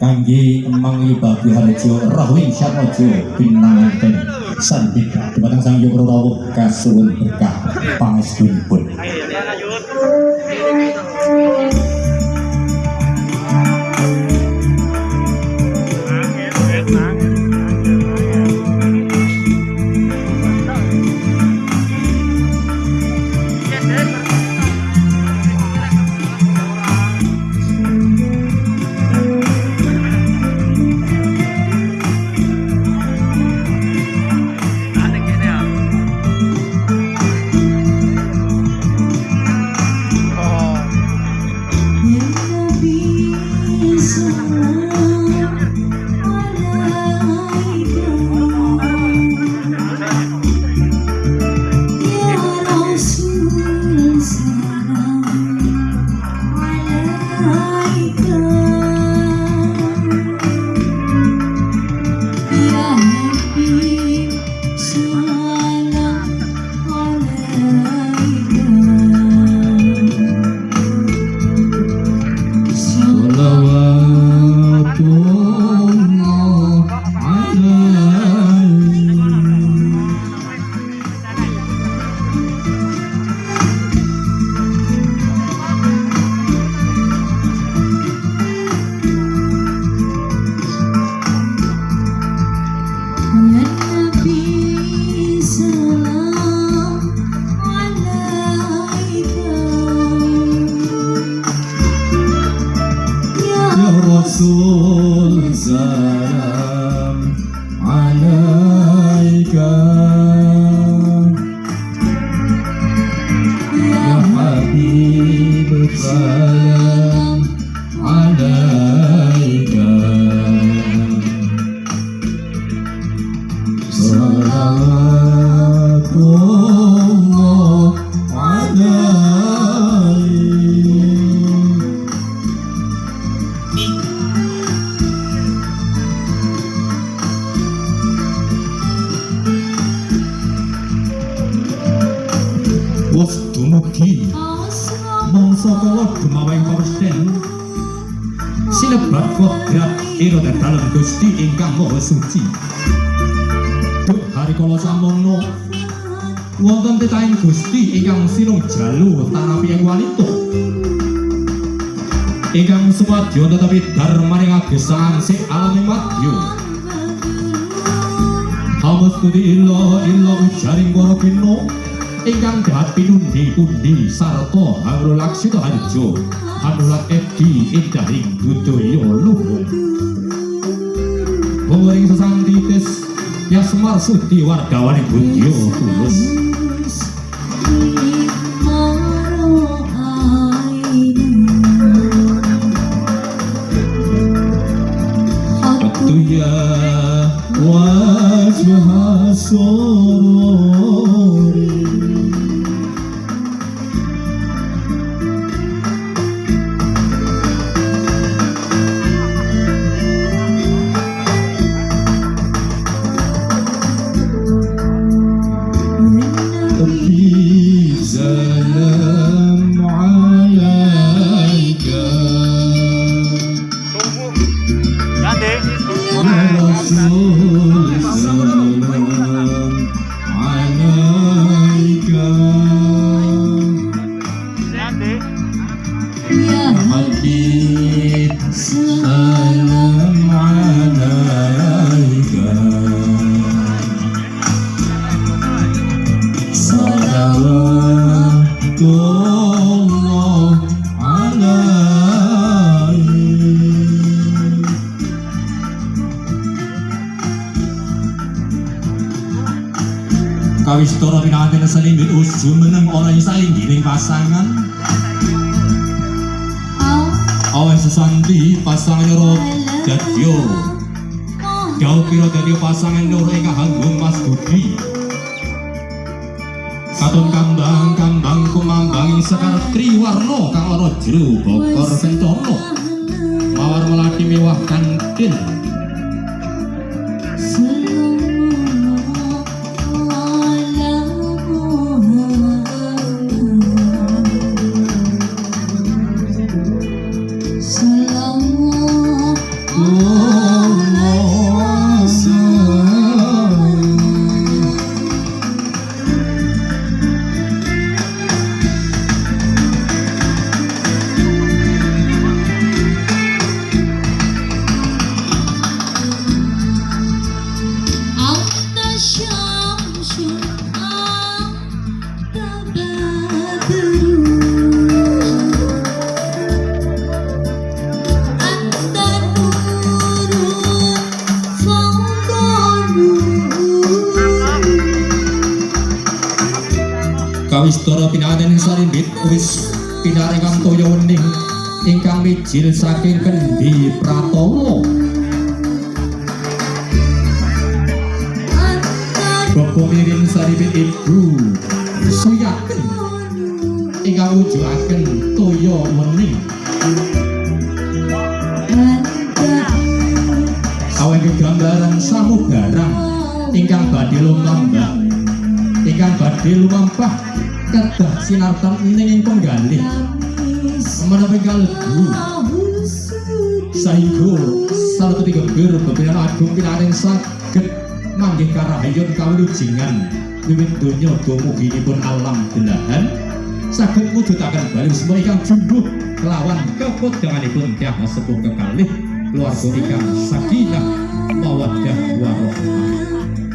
Kanggi Emang Yubabu Harjo rahwin Syatmojo Pinangan Ten Sandika. Kebatang Sang Yogro Rawuh Kasuun Berkah Pangestu Pun الرسول سلام عليك يا حبيب سلام Mong soko wak kemawain korsten Silebat kohgrat Irode dalem gusti ingkang moho suci. Duh hari kala samono wonten titain gusti ingkang sinung jalu Tanapi yang walito Ingkang sumadyo tetapi darmani ngagesan si alami matyo Hamas tuti illo illo ujaring warokinu ingkang dahat pinundi undi sarto hangrolak sito harjo hangrolak ebdi indahing budoyo luhung pengering sesang titis yasmar sudi warga wani budyo tulus. kawis toro pinawatin selim Bius jumeneng orang saling giring pasangan. Awes sesanti pasangan loro dadyo. Jauh piro dadyo pasangan loro ing hanggung mas budi? Katun kambang kambang kumambang sekar triwarno kang oro jeru bokor sentono Mawar melati mewah kantin 我 Kawistara pinaten sarimbit wis pinaringan toya wening. Ingkang mijil saking kendi pratawa Bapak miring saribit ibu Suyaken Ingkang wujudaken toya wening. Awen gegambaran samubarang Ingkang badhe lumambah Ingkang badhe lumampah Kedah sinartan ning ing penggalih Menawi kalbu Sahingga Salah ketiga bir Bebinan agung pinaring saged Manggih karahayun kawilujengan Wiwit donya dumuginipun alam belahan saged mujudaken bali semua ingkang jumbuh. Kelawan kepodanganipun tiang sepuh kekalih. Keluarga ingkang sakinah mawaddah warahmah